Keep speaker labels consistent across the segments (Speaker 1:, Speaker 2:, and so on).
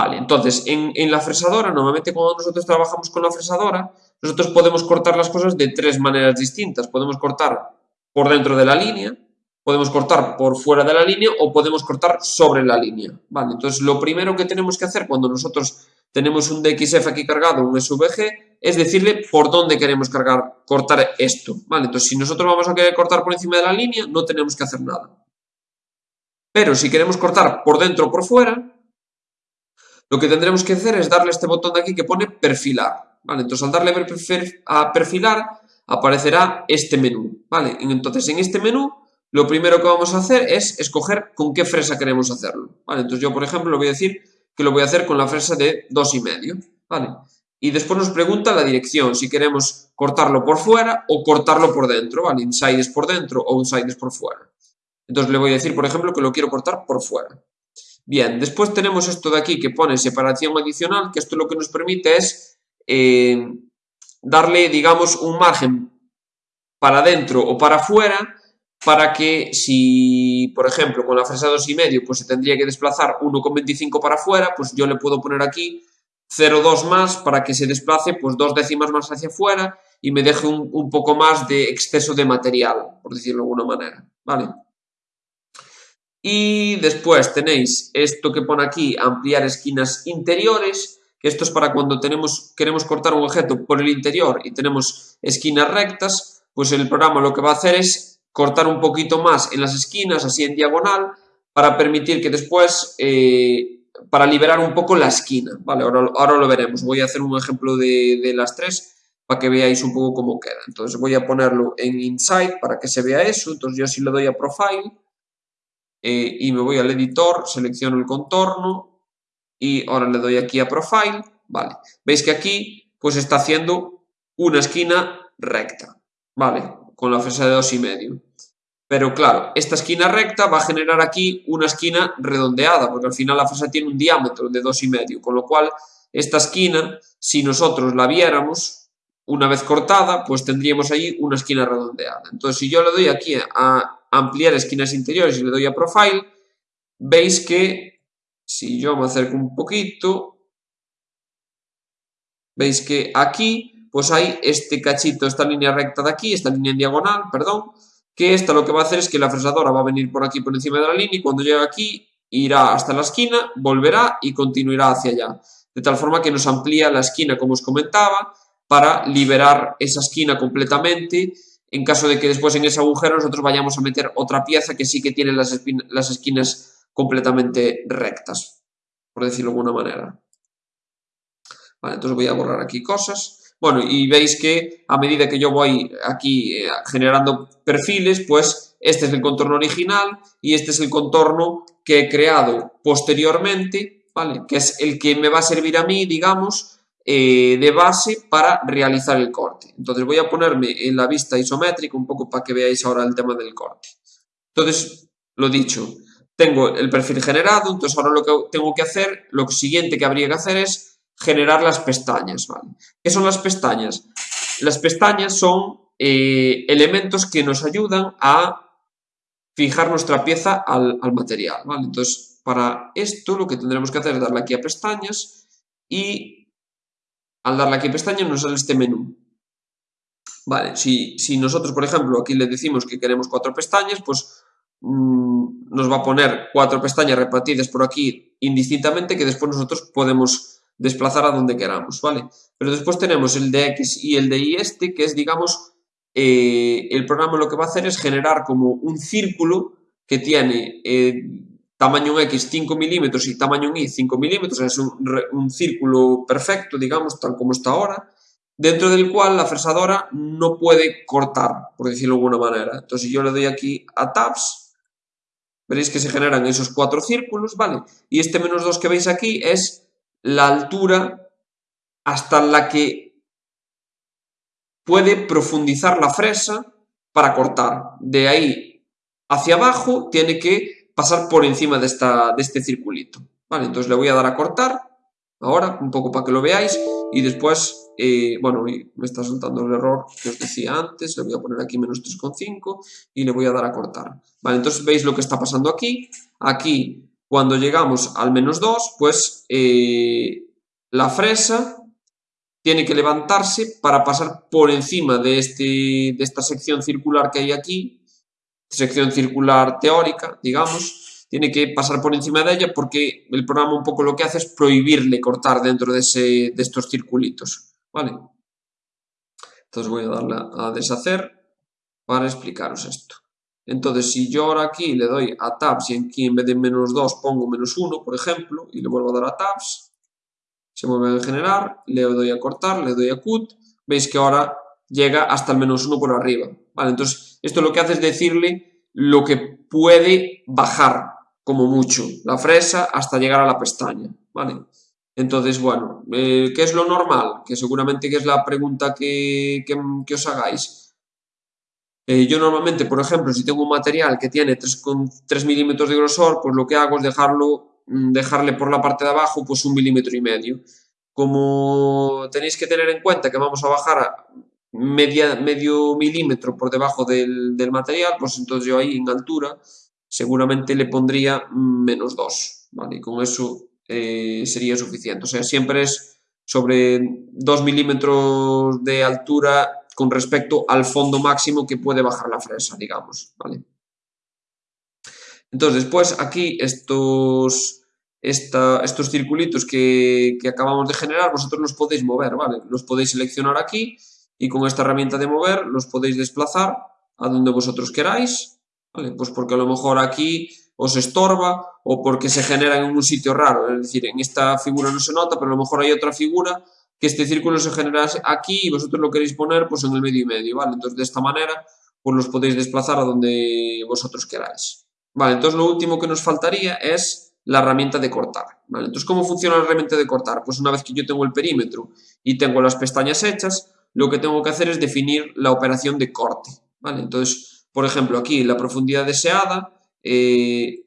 Speaker 1: Vale, entonces, en, la fresadora, normalmente cuando nosotros trabajamos con la fresadora, nosotros podemos cortar las cosas de tres maneras distintas. Podemos cortar por dentro de la línea, podemos cortar por fuera de la línea o podemos cortar sobre la línea. Vale, entonces lo primero que tenemos que hacer cuando nosotros tenemos un DXF aquí cargado, un SVG, es decirle por dónde queremos cargar, cortar esto. Vale, entonces si nosotros vamos a querer cortar por encima de la línea, no tenemos que hacer nada. Pero si queremos cortar por dentro o por fuera, lo que tendremos que hacer es darle este botón de aquí que pone perfilar. ¿vale? Entonces al darle a perfilar aparecerá este menú. ¿vale? Entonces en este menú lo primero que vamos a hacer es escoger con qué fresa queremos hacerlo. ¿vale? Entonces yo por ejemplo le voy a decir que lo voy a hacer con la fresa de 2,5. ¿vale? Y después nos pregunta la dirección, si queremos cortarlo por fuera o cortarlo por dentro. ¿vale? Inside es por dentro o inside es por fuera. Entonces le voy a decir, por ejemplo, que lo quiero cortar por fuera. Bien, después tenemos esto de aquí que pone separación adicional, que esto lo que nos permite es eh, darle, digamos, un margen para adentro o para afuera para que si, por ejemplo, con la fresa 2,5 pues se tendría que desplazar 1,25 para afuera, pues yo le puedo poner aquí 0,2 más para que se desplace pues dos décimas más hacia afuera y me deje un, un poco más de exceso de material, por decirlo de alguna manera, ¿vale? Y después tenéis esto que pone aquí, ampliar esquinas interiores, esto es para cuando tenemos, queremos cortar un objeto por el interior y tenemos esquinas rectas, pues el programa lo que va a hacer es cortar un poquito más en las esquinas, así en diagonal, para permitir que después, eh, para liberar un poco la esquina, ¿vale? Ahora, ahora lo veremos, voy a hacer un ejemplo de, de las tres para que veáis un poco cómo queda. Entonces voy a ponerlo en Inside para que se vea eso, entonces yo si le doy a Profile, eh, y me voy al editor, selecciono el contorno y ahora le doy aquí a Profile, vale. Veis que aquí pues está haciendo una esquina recta, vale, con la fresa de dos y medio. Pero claro, esta esquina recta va a generar aquí una esquina redondeada, porque al final la fresa tiene un diámetro de dos y medio, con lo cual esta esquina, si nosotros la viéramos, una vez cortada, pues tendríamos ahí una esquina redondeada. Entonces, si yo le doy aquí a ampliar esquinas interiores y le doy a Profile, veis que si yo me acerco un poquito, veis que aquí pues hay este cachito, esta línea recta de aquí, esta línea en diagonal, perdón, que esta lo que va a hacer es que la fresadora va a venir por aquí por encima de la línea y cuando llegue aquí irá hasta la esquina, volverá y continuará hacia allá. De tal forma que nos amplía la esquina, como os comentaba, para liberar esa esquina completamente en caso de que después en ese agujero nosotros vayamos a meter otra pieza que sí que tiene las, esquinas completamente rectas, por decirlo de alguna manera. Entonces voy a borrar aquí cosas. Bueno, y veis que a medida que yo voy aquí eh, generando perfiles, pues este es el contorno original y este es el contorno que he creado posteriormente, ¿vale? Que es el que me va a servir a mí, digamos, eh, de base para realizar el corte. Entonces voy a ponerme en la vista isométrica un poco para que veáis ahora el tema del corte. Entonces, lo dicho, tengo el perfil generado, entonces ahora lo que tengo que hacer, lo siguiente que habría que hacer es generar las pestañas. ¿Qué son las pestañas? Las pestañas son eh, elementos que nos ayudan a fijar nuestra pieza al, al material. Entonces, para esto lo que tendremos que hacer es darle aquí a pestañas y al darle aquí pestaña nos sale este menú. Vale, si, nosotros, por ejemplo, aquí le decimos que queremos cuatro pestañas, pues mm, nos va a poner cuatro pestañas repartidas por aquí indistintamente que después nosotros podemos desplazar a donde queramos, ¿vale? Pero después tenemos el de X y el de Y este, que es, digamos, eh, el programa lo que va a hacer es generar como un círculo que tiene eh, tamaño X 5 milímetros y tamaño Y 5 milímetros, es un, círculo perfecto, digamos, tal como está ahora, dentro del cual la fresadora no puede cortar, por decirlo de alguna manera. Entonces, yo le doy aquí a Tabs, veréis que se generan esos cuatro círculos, ¿vale? Y este menos 2 que veis aquí es la altura hasta la que puede profundizar la fresa para cortar. De ahí hacia abajo tiene que pasar por encima de, esta, de este circulito. Vale, entonces le voy a dar a cortar, ahora, un poco para que lo veáis, y después, eh, bueno, me está soltando el error que os decía antes, le voy a poner aquí menos 3,5 y le voy a dar a cortar. Vale, entonces veis lo que está pasando aquí, aquí cuando llegamos al menos 2, pues eh, la fresa tiene que levantarse para pasar por encima de, este, de esta sección circular que hay aquí, sección circular teórica, digamos, tiene que pasar por encima de ella porque el programa un poco lo que hace es prohibirle cortar dentro de, ese, de estos circulitos, ¿vale? Entonces voy a darle a deshacer para explicaros esto. Entonces, si yo ahora aquí le doy a tabs y aquí en vez de menos 2 pongo menos 1, por ejemplo, y le vuelvo a dar a tabs, se vuelve a generar, le doy a cortar, le doy a cut, veis que ahora llega hasta el menos 1 por arriba. Entonces esto lo que hace es decirle lo que puede bajar, como mucho, la fresa hasta llegar a la pestaña. Vale, entonces, bueno, eh, ¿qué es lo normal? Que seguramente que es la pregunta que, os hagáis. Eh, yo normalmente, por ejemplo, si tengo un material que tiene 3, milímetros de grosor, pues lo que hago es dejarlo Mm, dejarle por la parte de abajo pues un milímetro y medio. Como tenéis que tener en cuenta que vamos a bajar media, medio milímetro por debajo del, material, pues entonces yo ahí en altura seguramente le pondría menos 2, ¿vale? Y con eso eh, sería suficiente. O sea, siempre es sobre 2 milímetros de altura con respecto al fondo máximo que puede bajar la fresa, digamos, ¿vale? Entonces, después aquí estos estos circulitos que, acabamos de generar, vosotros los podéis mover, ¿vale? Los podéis seleccionar aquí y con esta herramienta de mover los podéis desplazar a donde vosotros queráis, ¿vale? Pues porque a lo mejor aquí os estorba o porque se genera en un sitio raro, es decir, en esta figura no se nota, pero a lo mejor hay otra figura que este círculo se genera aquí y vosotros lo queréis poner pues en el medio y medio, ¿vale? Entonces de esta manera pues los podéis desplazar a donde vosotros queráis. Vale, entonces lo último que nos faltaría es la herramienta de cortar. ¿vale? Entonces, ¿cómo funciona la herramienta de cortar? Pues una vez que yo tengo el perímetro y tengo las pestañas hechas, lo que tengo que hacer es definir la operación de corte. ¿vale? Entonces, por ejemplo, aquí la profundidad deseada, eh,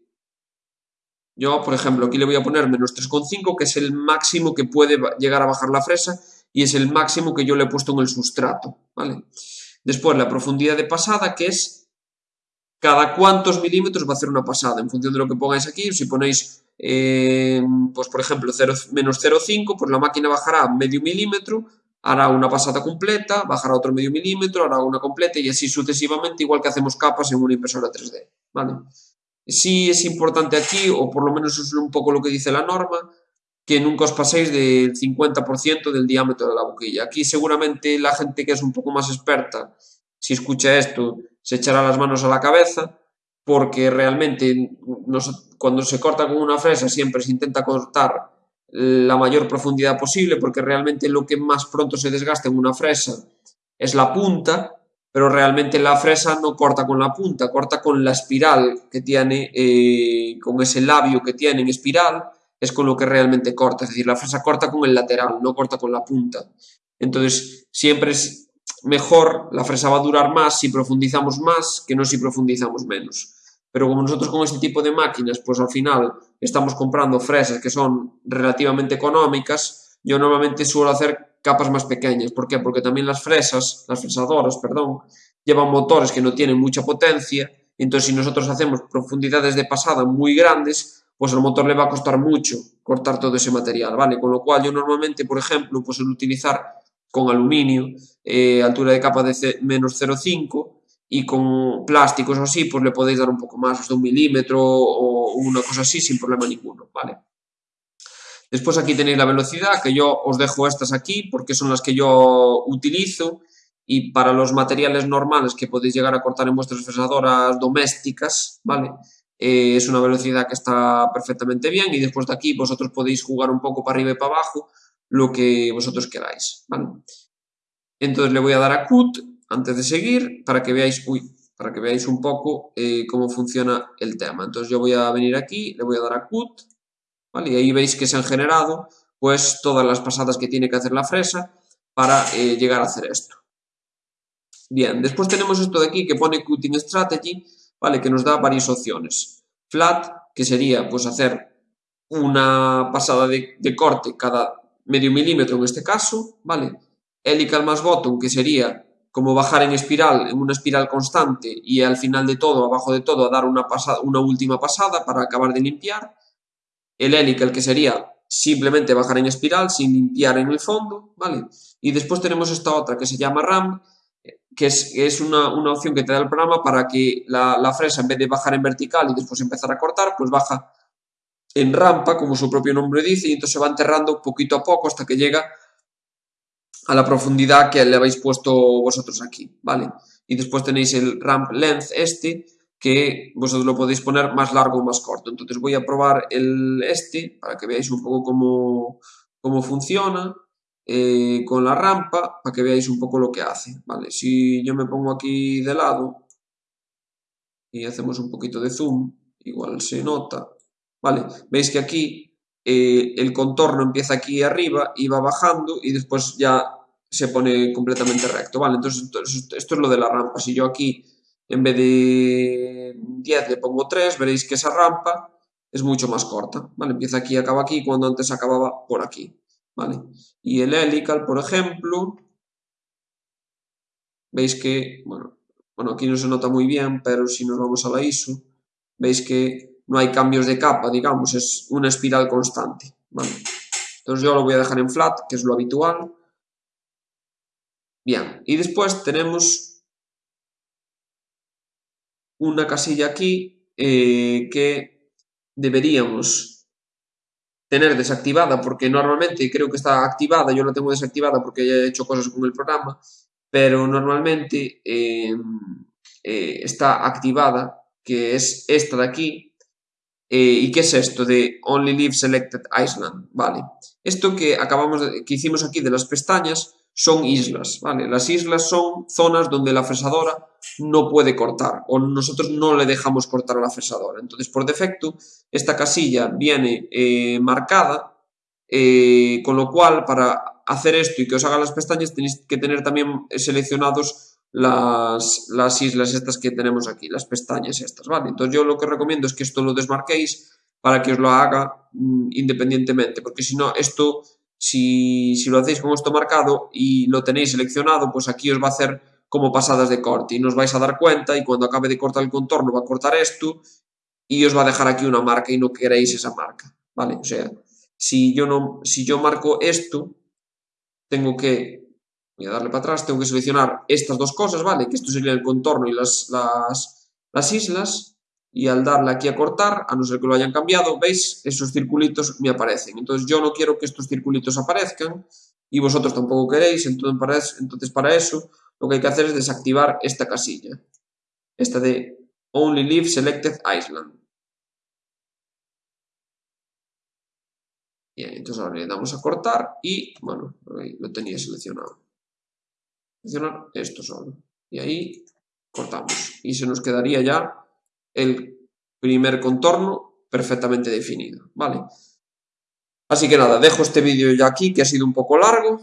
Speaker 1: yo, por ejemplo, aquí le voy a poner menos 3,5, que es el máximo que puede llegar a bajar la fresa y es el máximo que yo le he puesto en el sustrato. ¿vale? Después, la profundidad de pasada, que es cada cuántos milímetros va a hacer una pasada, en función de lo que pongáis aquí, si ponéis, eh, pues por ejemplo, 0, menos 0,5, pues la máquina bajará medio milímetro, hará una pasada completa, bajará otro medio milímetro, hará una completa y así sucesivamente, igual que hacemos capas en una impresora 3D, ¿vale? Sí es importante aquí, o por lo menos es un poco lo que dice la norma, que nunca os paséis del 50% del diámetro de la boquilla. Aquí seguramente la gente que es un poco más experta, si escucha esto, se echará las manos a la cabeza porque realmente cuando se corta con una fresa siempre se intenta cortar la mayor profundidad posible porque realmente lo que más pronto se desgasta en una fresa es la punta, pero realmente la fresa no corta con la punta, corta con la espiral que tiene, eh, con ese labio que tiene en espiral, es con lo que realmente corta, es decir, la fresa corta con el lateral, no corta con la punta. Entonces, siempre es mejor, la fresa va a durar más si profundizamos más que no si profundizamos menos. Pero como nosotros con este tipo de máquinas, pues al final estamos comprando fresas que son relativamente económicas, yo normalmente suelo hacer capas más pequeñas. ¿Por qué? Porque también las fresas, las fresadoras, perdón, llevan motores que no tienen mucha potencia, entonces si nosotros hacemos profundidades de pasada muy grandes, pues al motor le va a costar mucho cortar todo ese material, ¿vale? Con lo cual yo normalmente, por ejemplo, pues el utilizar con aluminio, eh, altura de capa de menos 0,5 y con plásticos así, pues le podéis dar un poco más, hasta un milímetro o una cosa así sin problema ninguno, ¿vale? Después aquí tenéis la velocidad, que yo os dejo estas aquí porque son las que yo utilizo y para los materiales normales que podéis llegar a cortar en vuestras fresadoras domésticas, ¿vale? Eh, es una velocidad que está perfectamente bien y después de aquí vosotros podéis jugar un poco para arriba y para abajo lo que vosotros queráis, Entonces le voy a dar a cut antes de seguir para que veáis, para que veáis un poco eh, cómo funciona el tema. Entonces yo voy a venir aquí, le voy a dar a cut, Y ahí veis que se han generado pues todas las pasadas que tiene que hacer la fresa para eh, llegar a hacer esto. Bien, después tenemos esto de aquí que pone Cutting Strategy, ¿vale? Que nos da varias opciones. Flat, que sería pues hacer una pasada de, de corte cada medio milímetro en este caso, ¿vale? Helical más bottom, que sería como bajar en espiral, en una espiral constante y al final de todo, abajo de todo, a dar una, pasada, una última pasada para acabar de limpiar, el helical que sería simplemente bajar en espiral sin limpiar en el fondo, ¿vale? Y después tenemos esta otra que se llama RAM, que es, una, opción que te da el programa para que la, la, fresa en vez de bajar en vertical y después empezar a cortar, pues baja en rampa, como su propio nombre dice, y entonces se va enterrando poquito a poco hasta que llega a la profundidad que le habéis puesto vosotros aquí, ¿vale? Y después tenéis el ramp length este, que vosotros lo podéis poner más largo o más corto. Entonces voy a probar el este para que veáis un poco cómo, cómo funciona eh, con la rampa para que veáis un poco lo que hace. ¿vale? Si yo me pongo aquí de lado y hacemos un poquito de zoom, igual se nota. ¿vale? Veis que aquí eh, el contorno empieza aquí arriba y va bajando y después ya se pone completamente recto. ¿vale? Entonces esto es lo de la rampa. Si yo aquí en vez de 10 le pongo 3, veréis que esa rampa es mucho más corta, ¿vale? Empieza aquí y acaba aquí cuando antes acababa por aquí, ¿vale? Y el helical, por ejemplo, veis que, bueno, bueno, aquí no se nota muy bien, pero si nos vamos a la ISO, veis que no hay cambios de capa, digamos, es una espiral constante, ¿vale? Entonces yo lo voy a dejar en flat, que es lo habitual. Bien, y después tenemos una casilla aquí eh, que deberíamos tener desactivada porque normalmente creo que está activada, yo la tengo desactivada porque ya he hecho cosas con el programa, pero normalmente em, eh, está activada, que es esta de aquí, eh, ¿Y qué es esto de Only Leave Selected Island? Vale. Esto que acabamos de, que hicimos aquí de las pestañas son islas, ¿vale? Las islas son zonas donde la fresadora no puede cortar o nosotros no le dejamos cortar a la fresadora. Entonces, por defecto, esta casilla viene eh, marcada, eh, con lo cual, para hacer esto y que os haga las pestañas, tenéis que tener también seleccionados las, las islas estas que tenemos aquí, las pestañas estas, ¿vale? Entonces, yo lo que recomiendo es que esto lo desmarquéis para que os lo haga mm, independientemente, porque si no, esto si, lo hacéis con esto marcado y lo tenéis seleccionado, pues aquí os va a hacer como pasadas de corte y nos vais a dar cuenta y cuando acabe de cortar el contorno va a cortar esto y os va a dejar aquí una marca y no queréis esa marca, ¿vale? O sea, si yo, no, si yo marco esto, tengo que, voy a darle para atrás, tengo que seleccionar estas dos cosas, ¿vale? Que esto sería el contorno y las, las, las islas y al darle aquí a cortar, a no ser que lo hayan cambiado, ¿veis? Esos circulitos me aparecen. Entonces yo no quiero que estos circulitos aparezcan y vosotros tampoco queréis, entonces para eso lo que hay que hacer es desactivar esta casilla. Esta de Only Leave Selected Island. Bien, entonces ahora le damos a cortar y, bueno, lo tenía seleccionado. Seleccionar esto solo. Y ahí cortamos. Y se nos quedaría ya el primer contorno perfectamente definido, ¿vale? Así que nada, dejo este vídeo ya aquí, que ha sido un poco largo,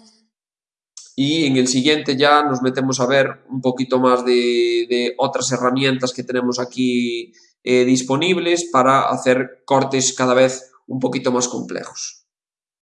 Speaker 1: y en el siguiente ya nos metemos a ver un poquito más de, otras herramientas que tenemos aquí eh, disponibles para hacer cortes cada vez un poquito más complejos.